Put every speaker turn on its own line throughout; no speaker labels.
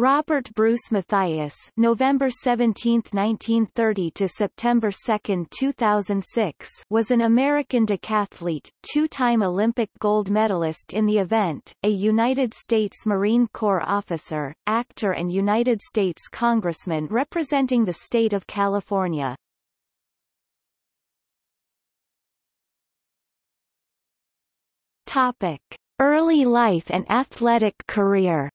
Robert Bruce Mathias November 17, 1930 to September 2, 2006 was an American decathlete, two-time Olympic gold medalist in the event, a United States Marine Corps officer, actor and United States Congressman representing the state of California. Topic. Early life and athletic career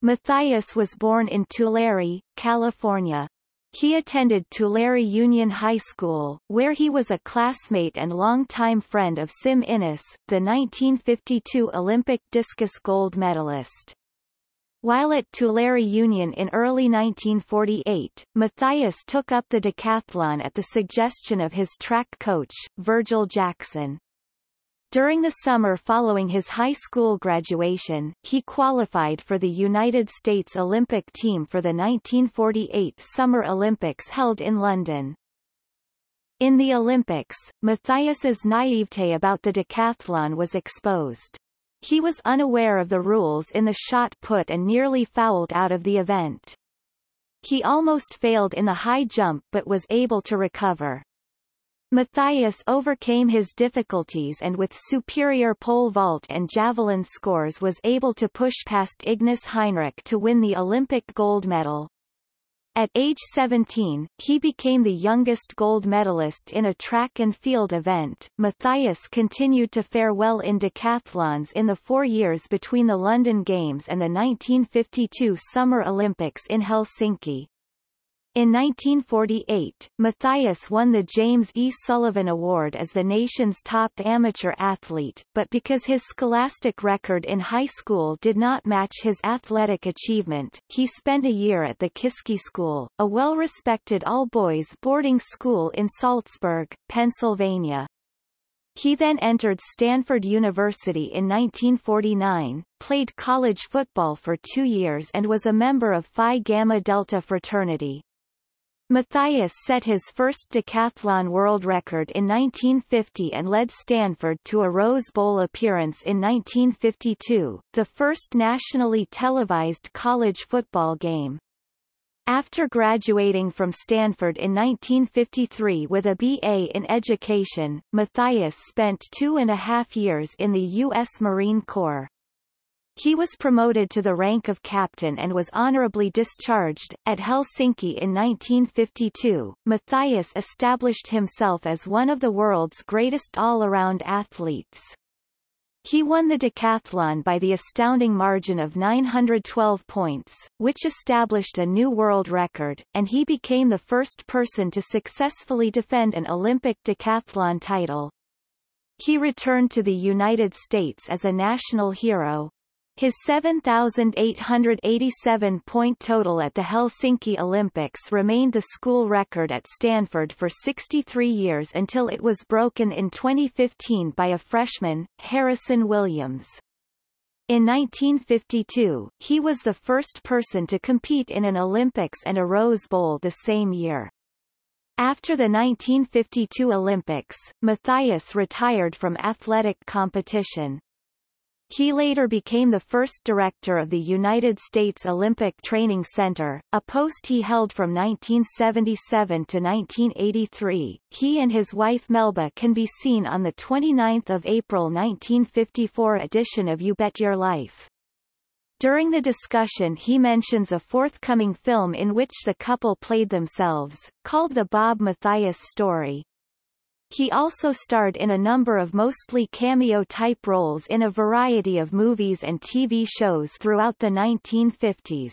Mathias was born in Tulare, California. He attended Tulare Union High School, where he was a classmate and longtime friend of Sim Iness, the 1952 Olympic discus gold medalist. While at Tulare Union in early 1948, Mathias took up the decathlon at the suggestion of his track coach, Virgil Jackson. During the summer following his high school graduation, he qualified for the United States Olympic team for the 1948 Summer Olympics held in London. In the Olympics, Mathias's naivete about the decathlon was exposed. He was unaware of the rules in the shot put and nearly fouled out of the event. He almost failed in the high jump but was able to recover. Mathias overcame his difficulties and with superior pole vault and javelin scores was able to push past Ignace Heinrich to win the Olympic gold medal. At age 17, he became the youngest gold medalist in a track and field event. Mathias continued to fare well in decathlons in the four years between the London Games and the 1952 Summer Olympics in Helsinki. In 1948, Mathias won the James E. Sullivan Award as the nation's top amateur athlete, but because his scholastic record in high school did not match his athletic achievement, he spent a year at the Kiski School, a well-respected all-boys boarding school in Saltsburg, Pennsylvania. He then entered Stanford University in 1949, played college football for two years and was a member of Phi Gamma Delta fraternity. Mathias set his first decathlon world record in 1950 and led Stanford to a Rose Bowl appearance in 1952, the first nationally televised college football game. After graduating from Stanford in 1953 with a BA in education, Mathias spent two and a half years in the U.S. Marine Corps. He was promoted to the rank of captain and was honorably discharged. At Helsinki in 1952, Mathias established himself as one of the world's greatest all-around athletes. He won the decathlon by the astounding margin of 912 points, which established a new world record, and he became the first person to successfully defend an Olympic decathlon title. He returned to the United States as a national hero, his 7,887-point total at the Helsinki Olympics remained the school record at Stanford for 63 years until it was broken in 2015 by a freshman, Harrison Williams. In 1952, he was the first person to compete in an Olympics and a Rose Bowl the same year. After the 1952 Olympics, Mathias retired from athletic competition. He later became the first director of the United States Olympic Training Center, a post he held from 1977 to 1983. He and his wife Melba can be seen on the 29th of April 1954 edition of You Bet Your Life. During the discussion he mentions a forthcoming film in which the couple played themselves, called The Bob Mathias Story, he also starred in a number of mostly cameo-type roles in a variety of movies and TV shows throughout the 1950s.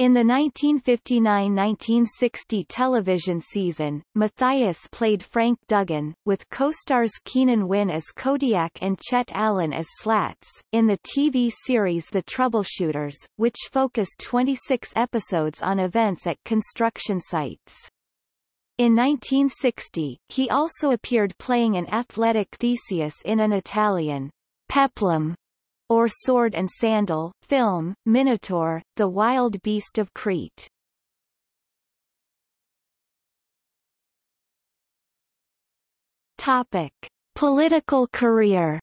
In the 1959–1960 television season, Mathias played Frank Duggan, with co-stars Keenan Wynn as Kodiak and Chet Allen as Slats, in the TV series The Troubleshooters, which focused 26 episodes on events at construction sites. In 1960, he also appeared playing an athletic Theseus in an Italian peplum or sword and sandal film, Minotaur, the wild beast of Crete. Topic: Political career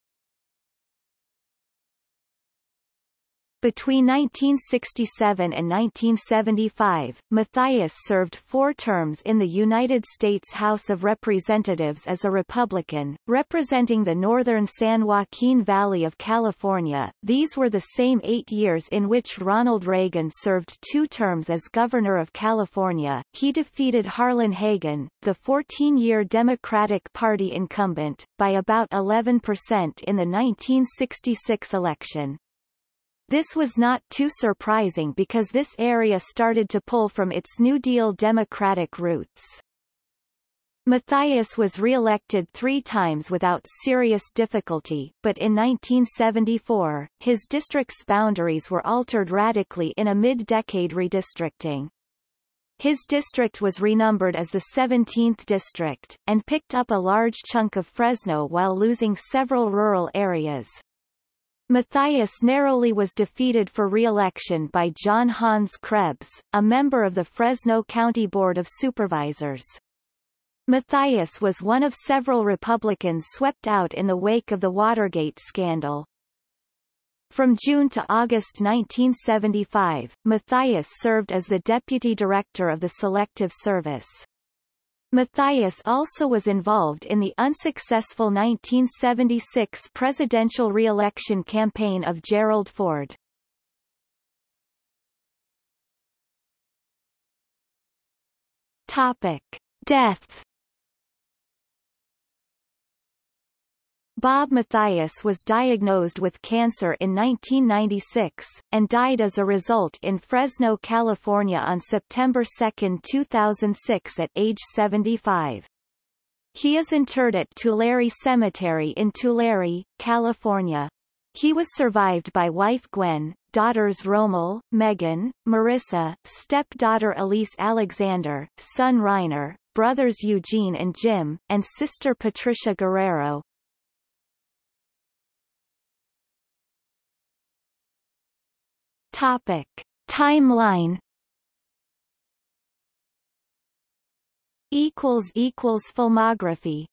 Between 1967 and 1975, Mathias served four terms in the United States House of Representatives as a Republican, representing the northern San Joaquin Valley of California. These were the same eight years in which Ronald Reagan served two terms as Governor of California. He defeated Harlan Hagen, the 14-year Democratic Party incumbent, by about 11% in the 1966 election. This was not too surprising because this area started to pull from its New Deal Democratic roots. Mathias was re-elected three times without serious difficulty, but in 1974, his district's boundaries were altered radically in a mid-decade redistricting. His district was renumbered as the 17th district, and picked up a large chunk of Fresno while losing several rural areas. Mathias narrowly was defeated for re-election by John Hans Krebs, a member of the Fresno County Board of Supervisors. Mathias was one of several Republicans swept out in the wake of the Watergate scandal. From June to August 1975, Mathias served as the deputy director of the Selective Service. Mathias also was involved in the unsuccessful 1976 presidential re-election campaign of Gerald Ford. Topic. Death Bob Mathias was diagnosed with cancer in 1996, and died as a result in Fresno, California on September 2, 2006 at age 75. He is interred at Tulare Cemetery in Tulare, California. He was survived by wife Gwen, daughters Rommel, Megan, Marissa, stepdaughter Elise Alexander, son Reiner, brothers Eugene and Jim, and sister Patricia Guerrero. Topic. Timeline filmography